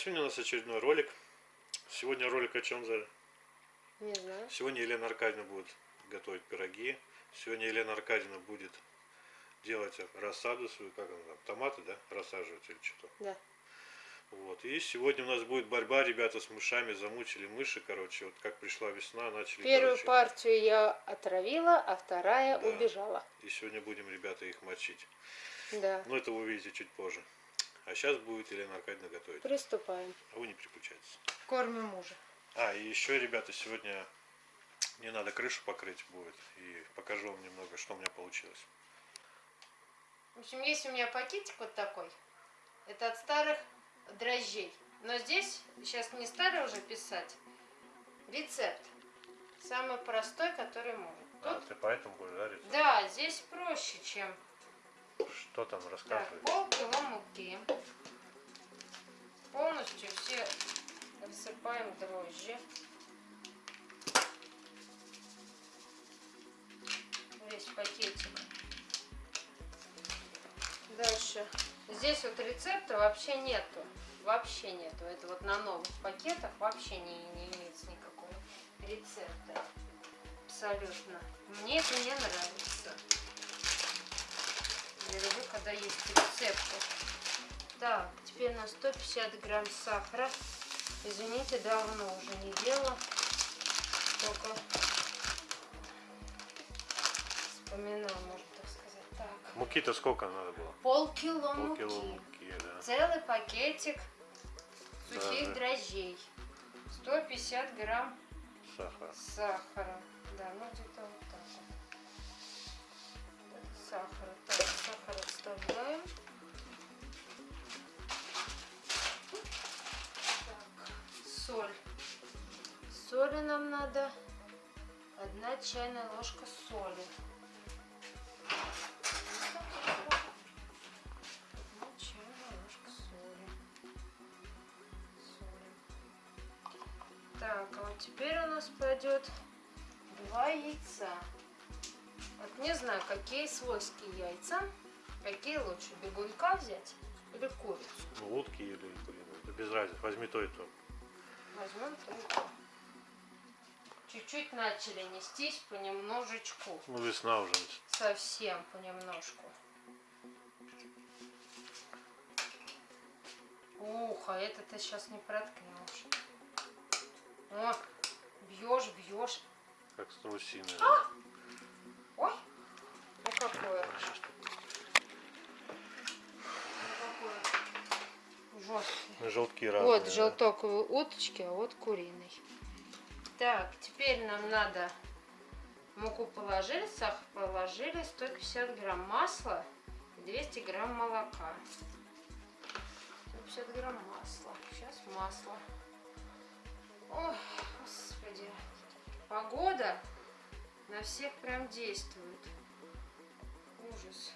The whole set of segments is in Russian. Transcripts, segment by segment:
Сегодня у нас очередной ролик. Сегодня ролик о чем, Заря? Не знаю. Сегодня Елена Аркадьевна будет готовить пироги. Сегодня Елена Аркадьевна будет делать рассаду свою, как она там, томаты, да, рассаживать или что-то. Да. Вот. И сегодня у нас будет борьба, ребята, с мышами, замучили мыши, короче, вот как пришла весна, начали, Первую короче, партию я отравила, а вторая Да. убежала. и сегодня будем, ребята, их мочить. Да. Но это вы увидите чуть позже. А сейчас будет Елена Аркадьевна готовить. Приступаем. А вы не переключайтесь. Кормим мужа. А, и еще, ребята, сегодня мне надо крышу покрыть будет. И покажу вам немного, что у меня получилось. В общем, есть у меня пакетик вот такой. Это от старых дрожжей. Но здесь, сейчас не старый уже писать, рецепт. Самый простой, который можно. А, Тут, ты поэтому будешь жарить? да, здесь проще, чем Что там так, рассказывай? полкило муки. Полностью все рассыпаем дрожжи. Весь пакетик. Дальше. Здесь вот рецепта вообще нету. Вообще нету. Это вот на новых пакетах вообще не, не имеется никакого рецепта. Абсолютно. Мне это не нравится. Я люблю, когда есть рецепты. Так, теперь на 150 грамм сахара. Извините, давно уже не делала. Только вспоминаю, можно так сказать. Так, Муки-то сколько надо было? полкило Полкило муки. муки, да. Целый пакетик сухих Да, дрожжей. 150 грамм Сахар. сахара. Да, ну где-то вот так вот. Сахар. Отставляем. Так, соль. Соли нам надо. Одна чайная ложка соли. Одна чайная ложка соли. Соли. Так, а вот теперь у нас пойдет два яйца. Вот не знаю, какие свойские яйца. Какие лучше, бегунка взять или курицу? Ну, утки или. Это без разницы. Возьми то и то. Возьмем то и то. Чуть-чуть начали нестись понемножечку. Ну, весна уже. Совсем понемножку. Ух, а это ты сейчас не проткнешь. О, бьешь, бьешь. Как страусиная. Ой, ну какое, Сейчас тут ну жесткое. Желтки разные. Вот да. желток у уточки, а вот куриный. Так, теперь нам надо муку положили, сахар положили, 150 грамм масла и 200 грамм молока. 150 грамм масла. Сейчас масло. Ой, господи. Погода на всех прям действует. Ужас.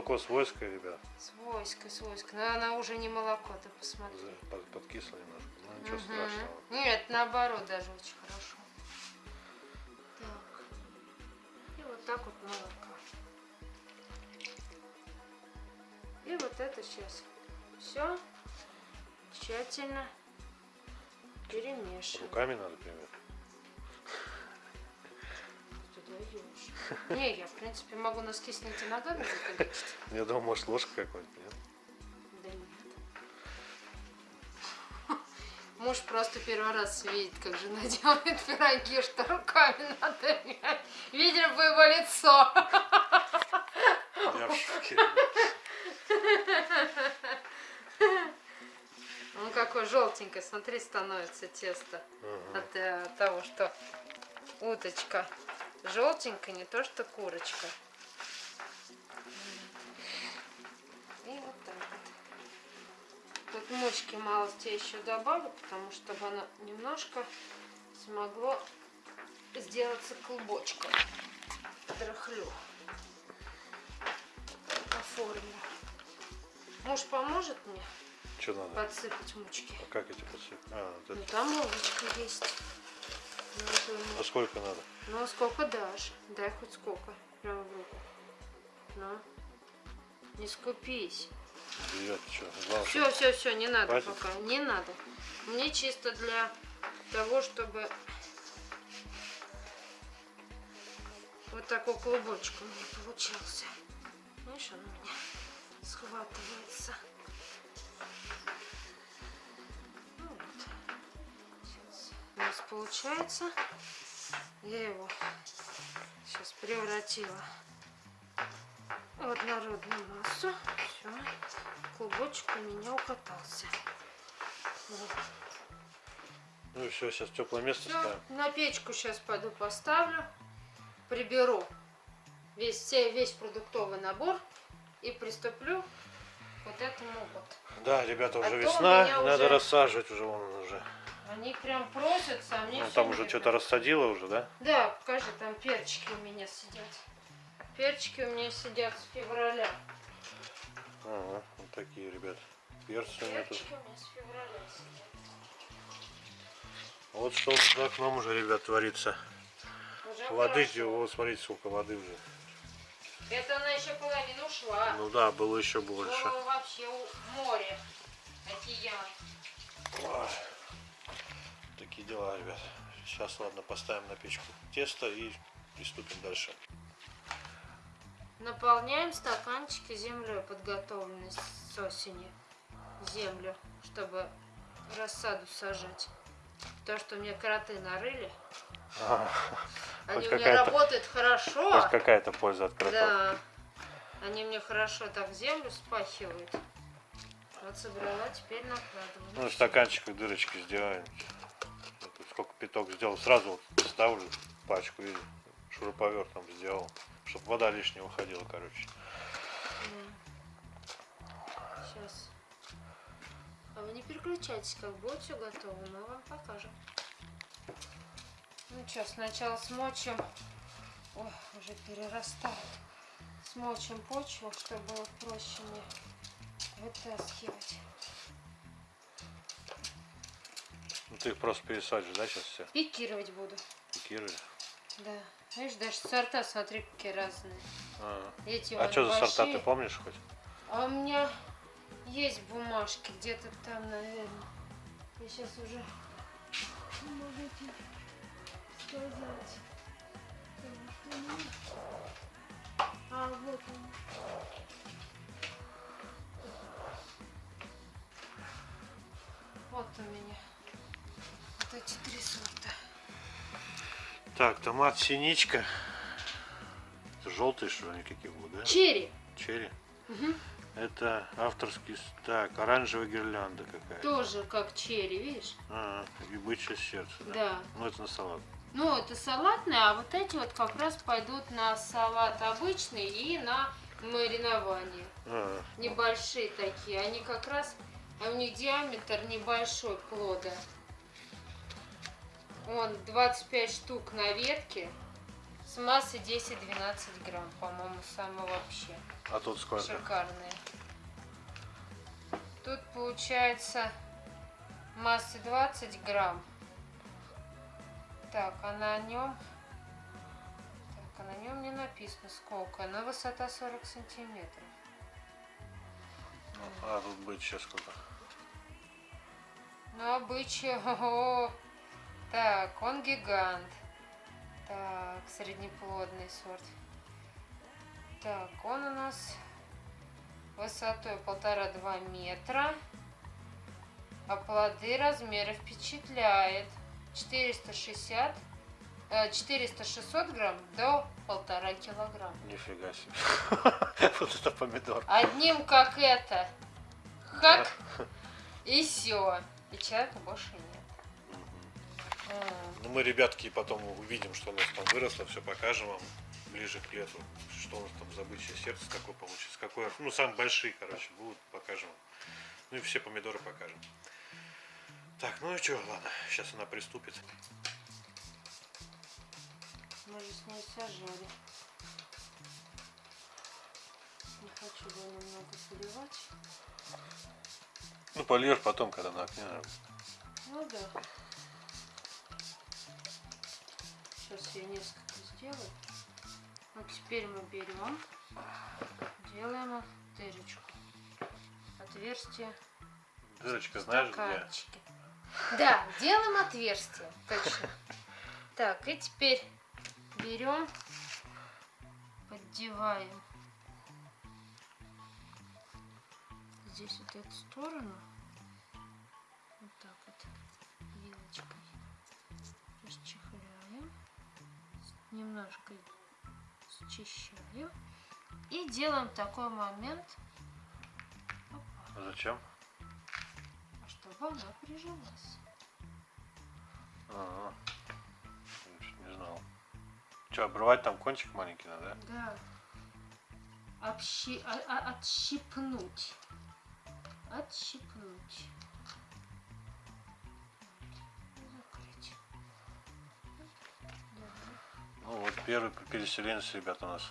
Молоко свойское, ребят. свойска, свойска. Но она уже не молоко, ты посмотри. Под- Подкисло немножко. Ну, ничего Мгм. страшного. Нет, наоборот, даже очень хорошо. Так. И вот так вот молоко. И вот это сейчас все тщательно перемешиваем. Руками надо, пример. Даешь. Не, я, в принципе, могу носки снять и ногами заходить. Я думал, может, ложка какой-нибудь, нет? Да нет. Муж просто первый раз видит, как жена делает пироги, что руками надо. Видели бы его лицо. Я в шоке. Он какой желтенький, смотри, становится тесто Ага. от э, того, что уточка желтенькая, не то что курочка. И вот так вот. Тут мочки малости я еще добавлю, потому что чтобы оно немножко смогло сделаться клубочком. Драхлю. оформлю. Муж поможет мне Что надо? подсыпать мучки? Как эти подсыпать? А, вот Ну это. там ложечка есть. Ну, это А сколько надо? Ну, сколько дашь? Дай хоть сколько. Прямо в руку. Ну. Не скупись. Ребят, что? Главное, Все, все, все, не надо Хватит? пока. Не надо. Мне чисто для того, чтобы вот такой клубочек у меня получился. Видишь, он у меня схватывается. У нас получается. Я его сейчас превратила в однородную массу. Все. Клубочек у меня укатался. Вот. Ну и все, сейчас теплое место Все, ставим. на печку сейчас пойду поставлю, приберу весь, все- весь продуктовый набор и приступлю к вот этому вот. Да, ребята, А уже у весна, надо уже- рассаживать уже вон он уже. Они прям просятся, а мне Ну, там уже что-то рассадило уже, да? Да, покажи, там перчики у меня сидят. Перчики у меня сидят с февраля. Ага, вот такие, ребят. Перцы у меня тут. Перчики у меня с февраля сидят. Вот что за окном уже, ребят, творится. Уже Воды, хорошо. вот смотрите, сколько воды уже. Это она еще половину ушла. Ну да, было еще больше. Было вообще море, Такие дела, ребят. Сейчас, ладно, поставим на печку тесто и приступим дальше. Наполняем стаканчики землей, подготовленной с осени. Землю, чтобы рассаду сажать. То, что мне кроты нарыли, А, они у меня работают хорошо. Хоть какая-то польза от кротов. Да. Они мне хорошо так землю спахивают. Вот собрала, теперь накладываю. Ну, в стаканчиках дырочки сделаем. Пяток сделал, сразу вот ставлю пачку и шуруповертом сделал, чтобы вода лишняя уходила, короче. Сейчас. А вы не переключайтесь, как будет все готово, мы вам покажем. Ну что, сначала смочим. Ой, уже перерастает. Смочим почву, чтобы было проще мне вытаскивать. Ты их просто пересадишь, да, сейчас все? Пикировать буду. Пикируешь? Да. Видишь, даже сорта, смотри, какие разные. А, Эти а что за сорта, большие. ты помнишь хоть? А у меня есть бумажки где-то там, наверное. Я сейчас уже не могу тебе сказать. А, вот он. Вот у меня. Эти три сорта. Так, томат синичка. Это желтые, что ли, какие будут, да? Черри. Черри. Мгм. Это авторский... Так, оранжевая гирлянда какая-то. Тоже как черри, видишь? А, и бычье сердце, да? Да. Ну, это на салат. Ну, это салатные, а вот эти вот как раз пойдут на салат обычный и на маринование. А, Небольшие такие. Они как раз, а у них диаметр небольшой плода. Он 25 штук на ветке с массой 10-12 грамм, по-моему, самые вообще а тут сколько? шикарные. Тут получается массы 20 грамм. Так, а на нем... Так, а на нем не написано сколько. На высота 40 сантиметров. А, тут бычье сколько? Ну, обычай. Так, он гигант. Так, среднеплодный сорт. Так, он у нас высотой полтора-два метра. А плоды размеры впечатляет. 460, э, 400-600 грамм до полтора килограмм. Нифига себе. Вот это помидор. Одним как это. Хак. И все. И человека больше нет. Ну, мы, ребятки, потом увидим, что у нас там выросло, все покажем вам ближе к лету, что у нас там за бычье сердце, какое получится, какое, ну, самые большие, короче, будут, покажем. Ну и все помидоры покажем. Так, ну и что, ладно, сейчас она приступит. Мы же с ней сажали. хочу его немного поливать. Ну, польешь потом, когда на окне. Ну да. Сейчас я несколько сделаю. Вот теперь мы берем, делаем дырочку. Отверстие Дырочка знаешь где? Да, делаем отверстие, точно. Так, и теперь берем, поддеваем здесь вот эту сторону, немножко счищаем и делаем такой момент, А Зачем? чтобы она прижалась. Ага. Чё-то не знал. Че, обрывать там кончик маленький надо, да? Да. Общи... а- а- отщипнуть. Отщипнуть. Первый переселенец, ребят, у нас.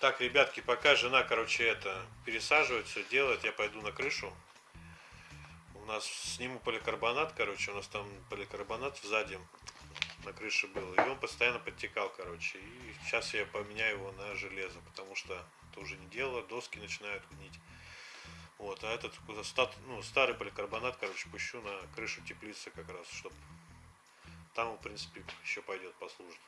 Так, ребятки, пока жена, короче, это пересаживает, все делает, я пойду на крышу. У нас сниму поликарбонат, короче, у нас там поликарбонат сзади на крыше был, и он постоянно подтекал, короче. И сейчас я поменяю его на железо, потому что это уже не дело, доски начинают гнить. Вот, а этот ста- ну, старый поликарбонат, короче, пущу на крышу теплицы как раз, чтобы там, в принципе, еще пойдет, послужит.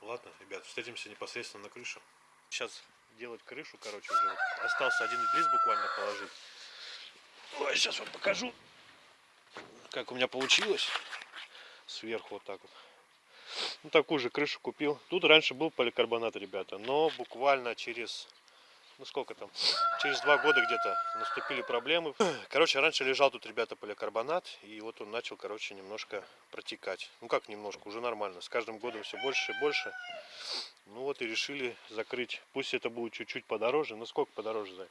Ладно, ребят, встретимся непосредственно на крыше. Сейчас делать крышу, короче, уже вот остался один лист буквально положить. Ой, сейчас вам покажу, как у меня получилось. Сверху вот так вот. Ну, такую же крышу купил. Тут раньше был поликарбонат, ребята, но буквально через, ну сколько там, через два года где-то наступили проблемы. Короче, раньше лежал тут, ребята, поликарбонат, и вот он начал, короче, немножко протекать. Ну как немножко, уже нормально. С каждым годом все больше и больше. Ну вот и решили закрыть. Пусть это будет чуть-чуть подороже. Ну сколько подороже, Зай?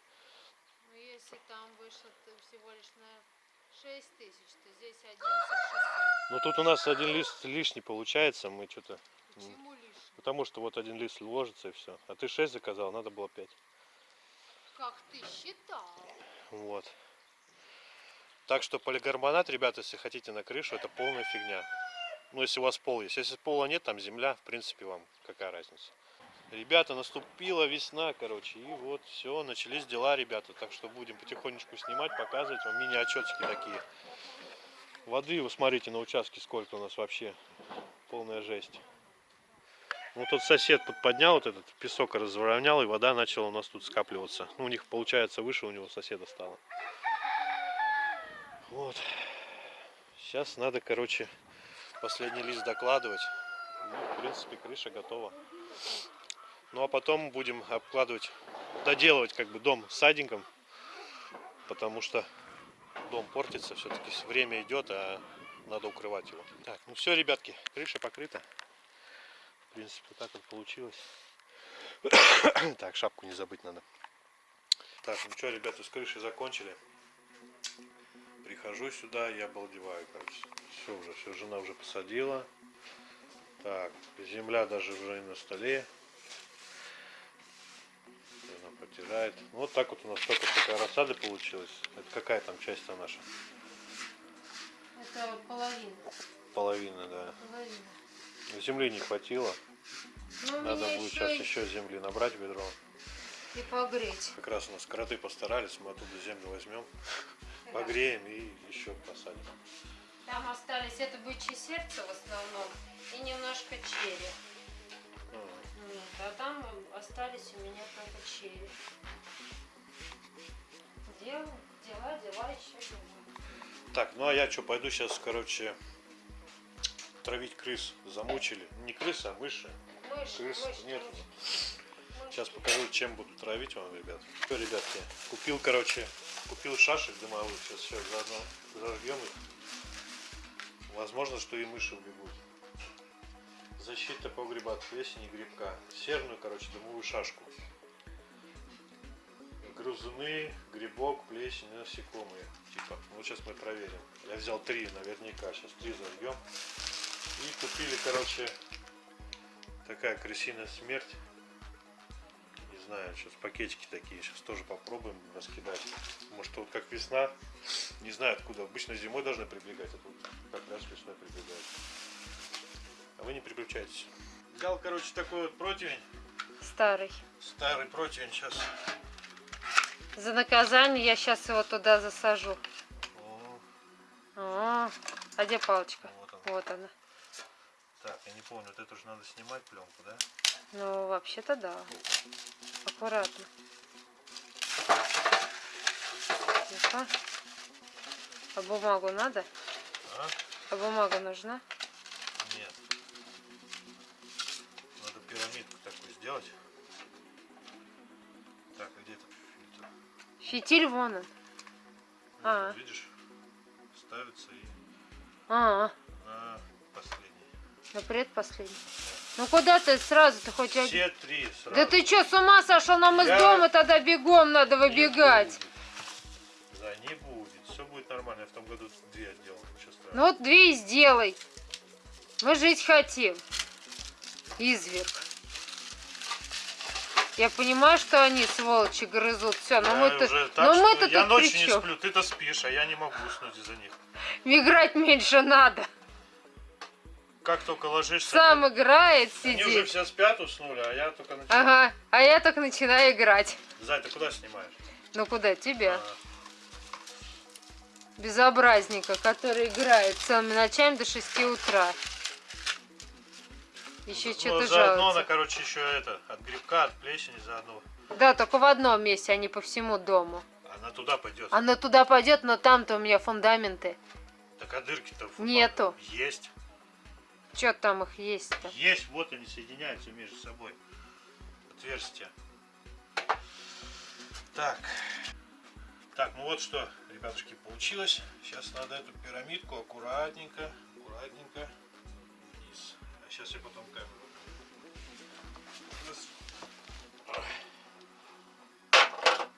Ну, если там вышло всего лишь на 6 тысяч, то здесь 11 600. Ну тут у нас один лист лишний получается. Мы что-то... Почему лишний? Потому что вот один лист ложится и все. А ты 6 заказал, надо было 5. Как ты считал? Вот. Так что поликарбонат, ребята, если хотите на крышу, это полная фигня. Ну, если у вас пол есть. Если пола нет, там земля, в принципе, вам какая разница. Ребята, наступила весна, короче, и вот все, начались дела, ребята. Так что будем потихонечку снимать, показывать вам мини-отчетики такие. Воды, вы смотрите на участке, сколько у нас вообще. Полная жесть. Ну, тот сосед поднял вот этот песок, разровнял, и вода начала у нас тут скапливаться. Ну, у них, получается, выше у него соседа стало. Вот. Сейчас надо, короче, последний лист докладывать. Ну, в принципе, крыша готова. Ну, а потом будем обкладывать, доделывать как бы дом садиком. Потому что дом портится, все-таки время идет, а надо укрывать его. Так, ну все, ребятки, крыша покрыта. В принципе, вот так вот получилось. Так, шапку не забыть надо. Так, ну что, ребята, с крышей закончили. Прихожу сюда, я обалдеваю, короче. Все уже, все, жена уже посадила. Так, земля даже уже и на столе. Она потирает. Ну, Вот так вот у нас только такая рассада получилась. Это какая там часть-то наша? Это половина. Половина, да. Половина. Земли не хватило. Ну, Надо будет еще сейчас и, еще земли набрать в ведро. и погреть. Как раз у нас кроты постарались, мы оттуда землю возьмем, погреем и еще посадим. Там остались это бычье сердце в основном и немножко черри. Ага. Вот, а там остались у меня только черри. Дел, дела, дела, еще дела. Так, ну а я что, пойду сейчас, короче, травить крыс. Замучили. Не крысы, а мыши. Мышь, Крыс мышь, нет. Мышь. Сейчас покажу, чем буду травить вам, ребят. Все, ребятки, купил, короче, купил шашек дымовых. Сейчас все заодно зажгем их. Возможно, что и мыши убегут. Защита погреба от плесени грибка. Серную, короче, дымовую шашку. грызуны, грибок, плесень, насекомые. Типа, ну сейчас мы проверим. Я взял три наверняка, сейчас три зальем. И купили, короче, такая крысиная смерть. Не знаю, сейчас пакетики такие, сейчас тоже попробуем раскидать. Может вот как весна, не знаю откуда. Обычно зимой должны прибегать, а тут как раз весной прибегают. А вы не переключайтесь. Взял, короче, такой вот противень. Старый. Старый противень сейчас. За наказание я сейчас его туда засажу. О, А, а где палочка? вот он. Вот она. Так, я не помню, вот это уже надо снимать пленку, да? Ну, вообще-то да. Аккуратно. Ну-ка. А бумагу надо? А? А бумага нужна? Нет. Надо пирамидку такую сделать. Так, а где этот фильтр? Фитиль вон он. Вот А. тут, видишь? Ставится и А, последний. На предпоследний. Ну куда ты сразу ты хоть один? Все три сразу. Да ты что, с ума сошел? Нам из Я- дома тогда бегом надо Не выбегать. будет. Да, не будет. Все будет нормально. Я в том году две. Ничего Ну вот две и сделай. Мы жить хотим. Изверг. Я понимаю, что они, сволочи, грызут. Все, но мы-то но мы-то я ночью не сплю, ты-то спишь, а я не могу уснуть из-за них. Играть меньше надо. Как только ложишься, Сам играет, они уже сидит. все спят, уснули, а я только начинаю. Ага, а я только начинаю играть. Зай, ты куда снимаешь? Ну куда? Тебя. А, Безобразника, который играет целыми ночами до 6 утра. Еще ну, что-то заодно она, короче, еще это, от грибка, от плесени заодно. Да, только в одном месте, а не по всему дому. Она туда пойдет. Она туда пойдет, но там-то у меня фундаменты. Так а дырки-то Нету. Есть. Че там их есть-то? Есть, вот они соединяются между собой. Отверстия. Так. Так, ну вот что, ребятушки, получилось. Сейчас надо эту пирамидку аккуратненько, аккуратненько вниз. А сейчас я потом камеру.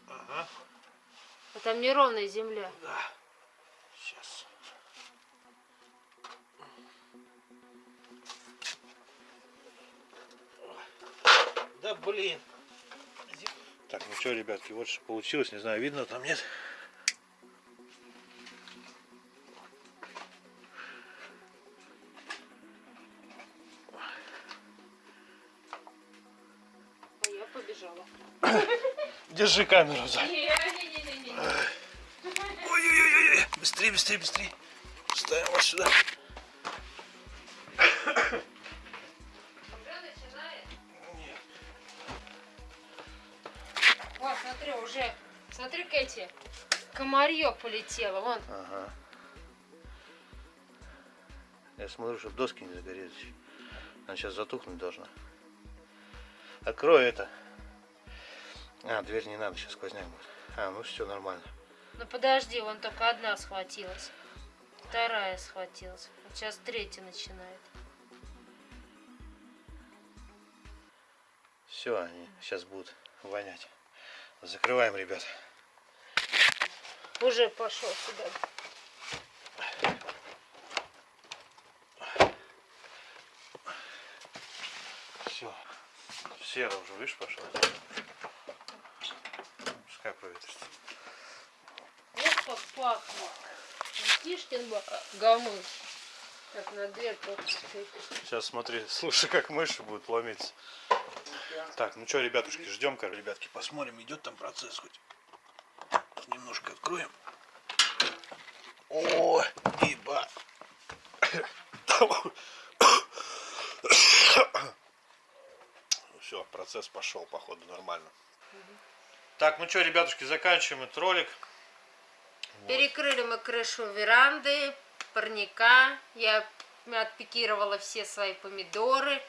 Ага, А там неровная земля. да. Сейчас. Да блин. Так, ну что, ребятки, вот что получилось. Не знаю, видно там нет. А я побежала. Держи камеру, Зай. Не-не-не-не. Ой-ой-ой, быстрее, быстрее, быстрее. Ставим вот сюда. Кэти. Комарье полетело. Вон. Ага. Я смотрю, чтобы доски не загорелись. Она сейчас затухнуть должна. Открой это. А, дверь не надо, сейчас сквозняк будет. А, ну все нормально. Ну подожди, вон только одна схватилась. Вторая схватилась. Вот сейчас третья начинает. Все, они сейчас будут вонять. Закрываем, ребят. Уже пошел сюда. Все. Серо уже, видишь, пошло. Пускай проветрится. Вот как пахнет. Тишкин гамыш. Так, на стоит. Сейчас смотри, слушай, как мыши будут ломиться. Так, ну что, ребятушки, ждем, ка ребятки, посмотрим, идет там процесс хоть. Немножко откроем. О, ибо. Все, процесс пошел, походу, нормально. Так, ну что, ребятушки, заканчиваем этот ролик. Перекрыли мы крышу веранды, парника. Я отпикировала все свои помидоры.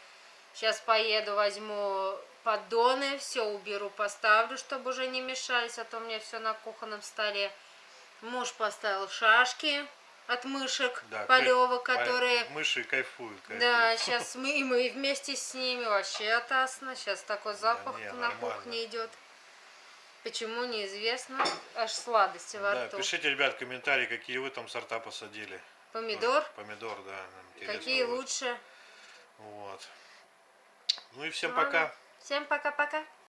Сейчас поеду, возьму поддоны, все уберу, поставлю, чтобы уже не мешались, а то у меня все на кухонном столе. Муж поставил шашки от мышек полевок, которые... Мыши кайфуют, кайфуют. Да, сейчас мы и мы вместе с ними вообще атасно. Сейчас такой запах не, на нормально. кухне идет. Почему неизвестно, аж сладости во Да, рту. пишите, ребят, комментарии, какие вы там сорта посадили. Помидор, Помидор, да. какие лучше. Вот. Ну и всем Ладно. пока. Всем пока-пока.